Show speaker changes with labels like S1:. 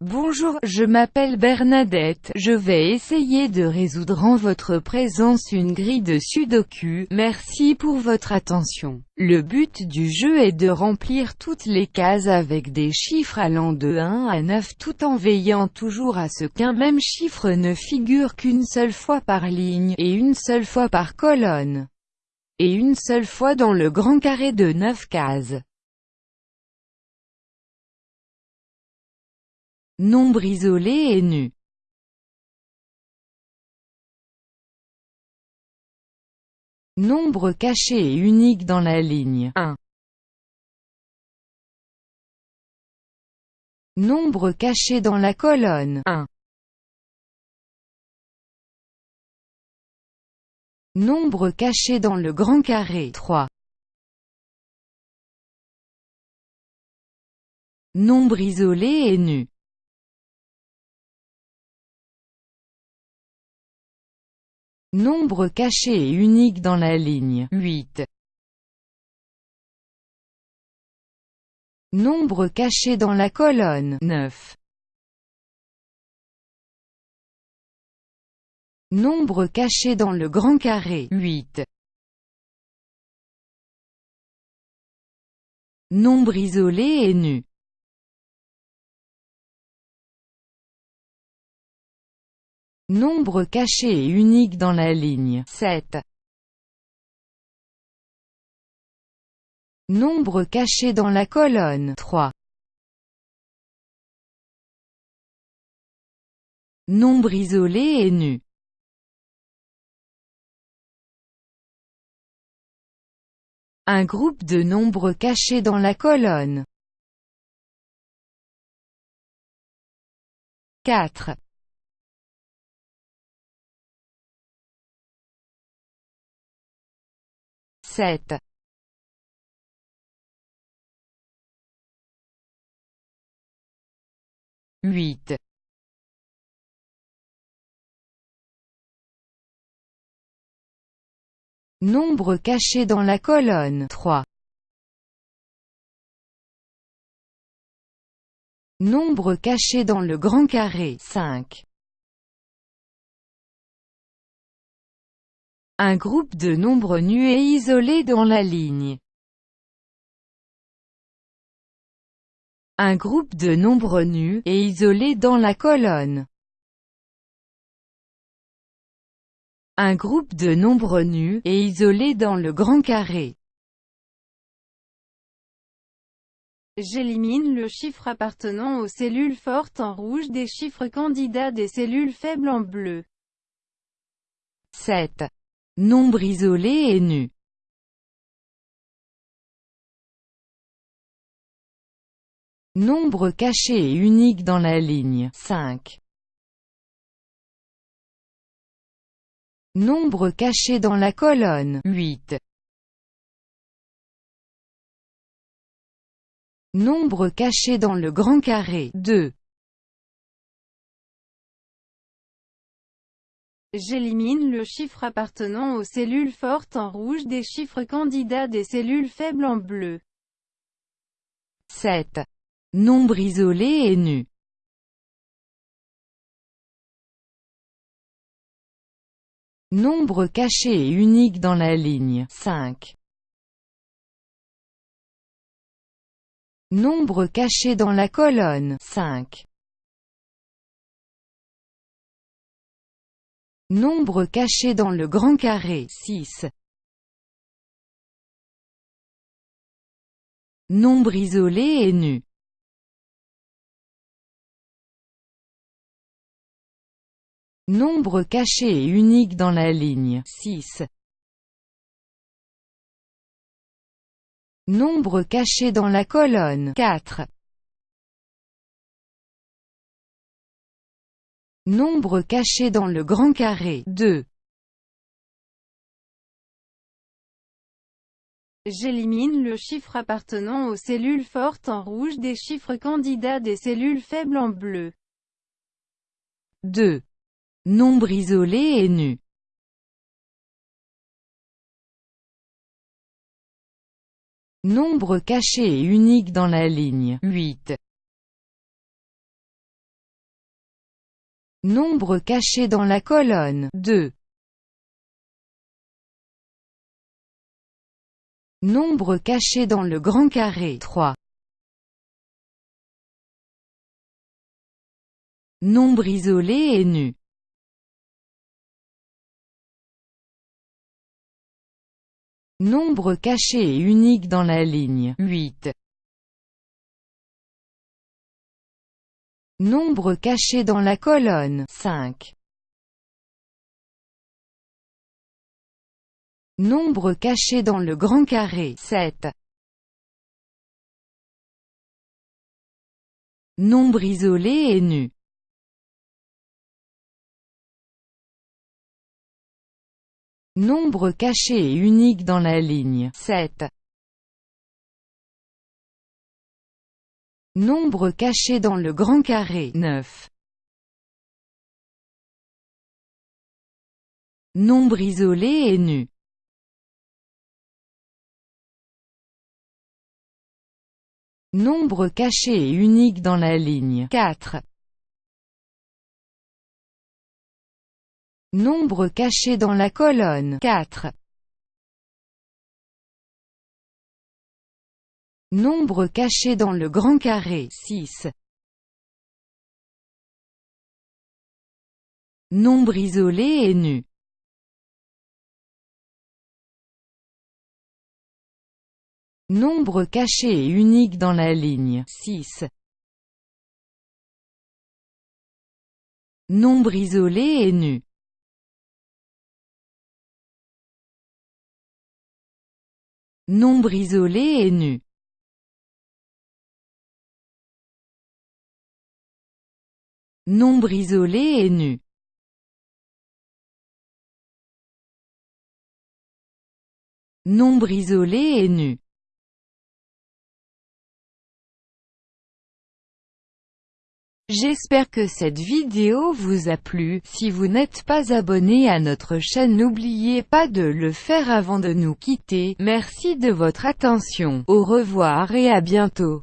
S1: Bonjour, je m'appelle Bernadette, je vais essayer de résoudre en votre présence une grille de sudoku, merci pour votre attention. Le but du jeu est de remplir toutes les cases avec des chiffres allant de 1 à 9 tout en veillant toujours à ce qu'un même chiffre ne figure qu'une seule fois par ligne, et une seule fois par colonne, et une seule fois dans le grand carré de 9 cases. Nombre isolé et nu. Nombre caché et unique dans la ligne 1. Nombre caché dans la colonne 1. Nombre caché dans le grand carré 3. Nombre isolé et nu. Nombre caché et unique dans la ligne 8. Nombre caché dans la colonne 9. Nombre caché dans le grand carré 8. Nombre isolé et nu. Nombre caché et unique dans la ligne 7. Nombre caché dans la colonne 3. Nombre isolé et nu. Un groupe de nombres cachés dans la colonne 4. 7. Huit. Nombre caché dans la colonne 3. Nombre caché dans le grand carré 5. Un groupe de nombres nus et isolés dans la ligne. Un groupe de nombres nus et isolés dans la colonne. Un groupe de nombres nus et isolés dans le grand carré.
S2: J'élimine le chiffre appartenant aux cellules fortes en rouge des chiffres candidats des cellules faibles en bleu.
S1: 7. Nombre isolé et nu. Nombre caché et unique dans la ligne 5. Nombre caché dans la colonne 8. Nombre caché dans le grand carré 2.
S2: J'élimine le chiffre appartenant aux cellules fortes en rouge des chiffres candidats des cellules faibles en bleu.
S1: 7. Nombre isolé et nu. Nombre caché et unique dans la ligne 5. Nombre caché dans la colonne 5. Nombre caché dans le grand carré 6. Nombre isolé et nu. Nombre caché et unique dans la ligne 6. Nombre caché dans la colonne 4. Nombre caché dans le grand carré 2.
S2: J'élimine le chiffre appartenant aux cellules fortes en rouge des chiffres candidats des cellules faibles en bleu.
S1: 2. Nombre isolé et nu. Nombre caché et unique dans la ligne 8. Nombre caché dans la colonne 2. Nombre caché dans le grand carré 3. Nombre isolé et nu Nombre caché et unique dans la ligne 8. Nombre caché dans la colonne 5. Nombre caché dans le grand carré 7. Nombre isolé et nu Nombre caché et unique dans la ligne 7. Nombre caché dans le grand carré 9. Nombre isolé et nu Nombre caché et unique dans la ligne 4. Nombre caché dans la colonne 4. Nombre caché dans le grand carré 6. Nombre isolé et nu Nombre caché et unique dans la ligne 6. Nombre isolé et nu Nombre isolé et nu Nombre isolé et nu. Nombre isolé et nu. J'espère que cette vidéo vous a plu, si vous n'êtes pas abonné à notre chaîne n'oubliez pas de le faire avant de nous quitter, merci de votre attention, au revoir et à bientôt.